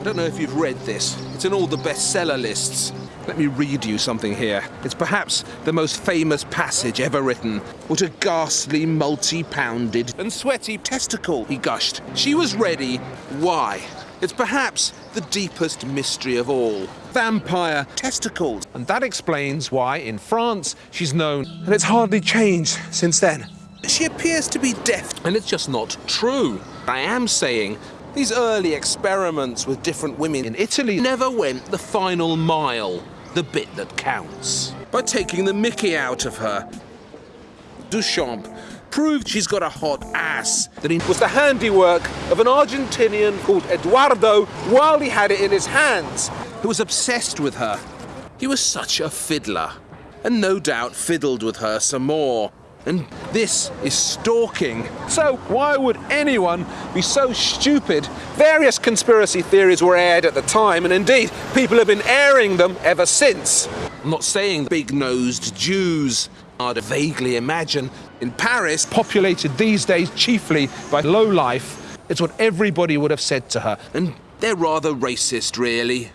I don't know if you've read this. It's in all the bestseller lists. Let me read you something here. It's perhaps the most famous passage ever written. What a ghastly, multi-pounded and sweaty testicle, he gushed. She was ready. Why? It's perhaps the deepest mystery of all. Vampire testicles. And that explains why, in France, she's known. And it's hardly changed since then. She appears to be deaf, and it's just not true. I am saying these early experiments with different women in Italy never went the final mile, the bit that counts. By taking the mickey out of her, Duchamp proved she's got a hot ass. That it was the handiwork of an Argentinian called Eduardo while he had it in his hands, who was obsessed with her. He was such a fiddler, and no doubt fiddled with her some more. And this is stalking. So why would anyone be so stupid? Various conspiracy theories were aired at the time, and indeed, people have been airing them ever since. I'm not saying big-nosed Jews. I'd vaguely imagine in Paris, populated these days chiefly by low life, it's what everybody would have said to her. And they're rather racist, really.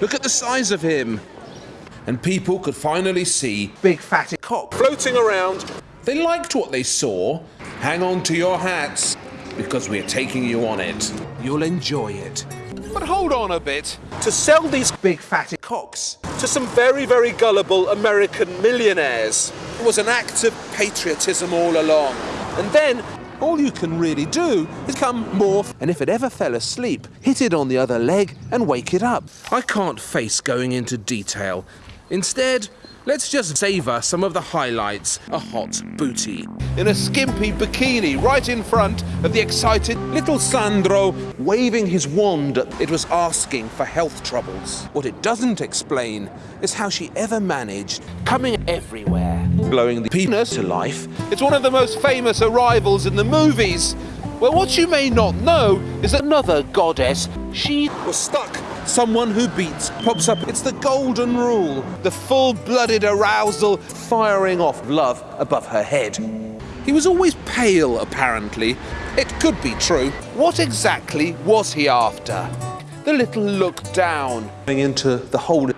Look at the size of him and people could finally see big fatty cock floating around. They liked what they saw. Hang on to your hats, because we're taking you on it. You'll enjoy it. But hold on a bit. To sell these big fatty cocks to some very, very gullible American millionaires it was an act of patriotism all along. And then all you can really do is come morph, and if it ever fell asleep, hit it on the other leg and wake it up. I can't face going into detail, Instead, let's just savour some of the highlights. A hot booty in a skimpy bikini right in front of the excited little Sandro waving his wand. It was asking for health troubles. What it doesn't explain is how she ever managed coming everywhere, blowing the penis to life. It's one of the most famous arrivals in the movies. Well, what you may not know is that another goddess, she was stuck Someone who beats pops up. It's the golden rule. The full-blooded arousal firing off love above her head. He was always pale, apparently. It could be true. What exactly was he after? The little look down into the hole.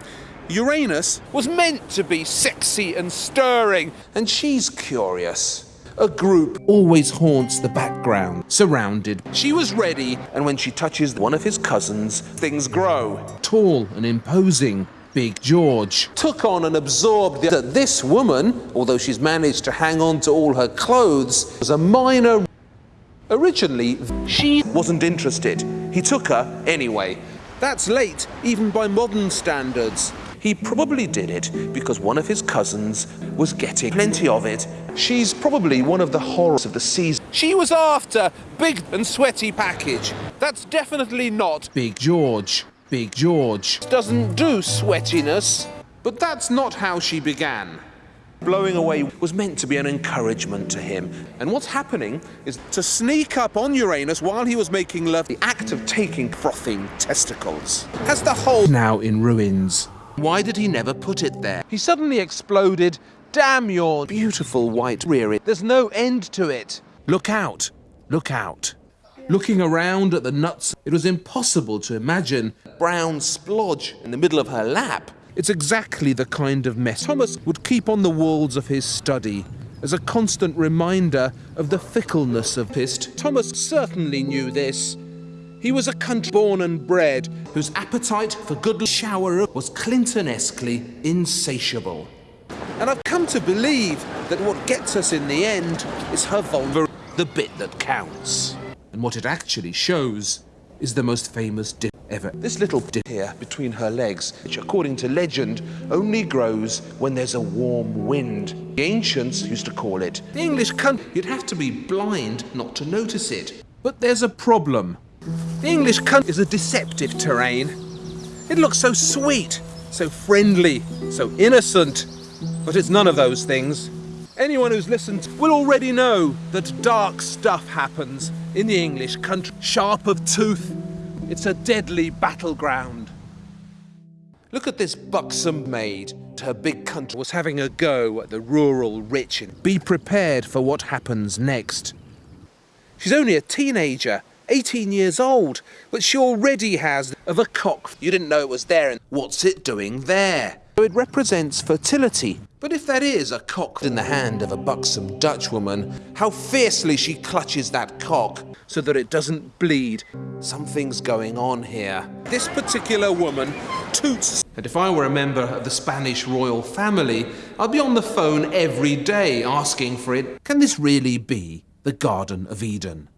Uranus was meant to be sexy and stirring, and she's curious. A group always haunts the background, surrounded. She was ready, and when she touches one of his cousins, things grow. Tall and imposing, Big George took on and absorbed that this woman, although she's managed to hang on to all her clothes, was a minor. Originally, she wasn't interested. He took her anyway. That's late, even by modern standards. He probably did it because one of his cousins was getting plenty of it. She's probably one of the horrors of the season. She was after big and sweaty package. That's definitely not Big George. Big George doesn't do sweatiness. But that's not how she began. Blowing away was meant to be an encouragement to him. And what's happening is to sneak up on Uranus while he was making love, the act of taking frothing testicles, has the whole now in ruins. Why did he never put it there? He suddenly exploded. Damn your beautiful white rear. There's no end to it. Look out. Look out. Looking around at the nuts, it was impossible to imagine brown splodge in the middle of her lap. It's exactly the kind of mess Thomas would keep on the walls of his study as a constant reminder of the fickleness of pist. Thomas certainly knew this. He was a country born and bred whose appetite for good shower was Clintonesquely insatiable. And I've come to believe that what gets us in the end is her vulva, the bit that counts. And what it actually shows is the most famous dip ever. This little dip here between her legs, which according to legend only grows when there's a warm wind. The ancients used to call it the English country. You'd have to be blind not to notice it. But there's a problem. The English country is a deceptive terrain. It looks so sweet, so friendly, so innocent, but it's none of those things. Anyone who's listened will already know that dark stuff happens in the English country. Sharp of tooth, it's a deadly battleground. Look at this buxom maid. To her big country was having a go at the rural rich. And be prepared for what happens next. She's only a teenager, 18 years old, but she already has of a cock. You didn't know it was there, and what's it doing there? So It represents fertility. But if that is a cock in the hand of a buxom Dutch woman, how fiercely she clutches that cock so that it doesn't bleed. Something's going on here. This particular woman toots. And if I were a member of the Spanish royal family, I'd be on the phone every day asking for it. Can this really be the Garden of Eden?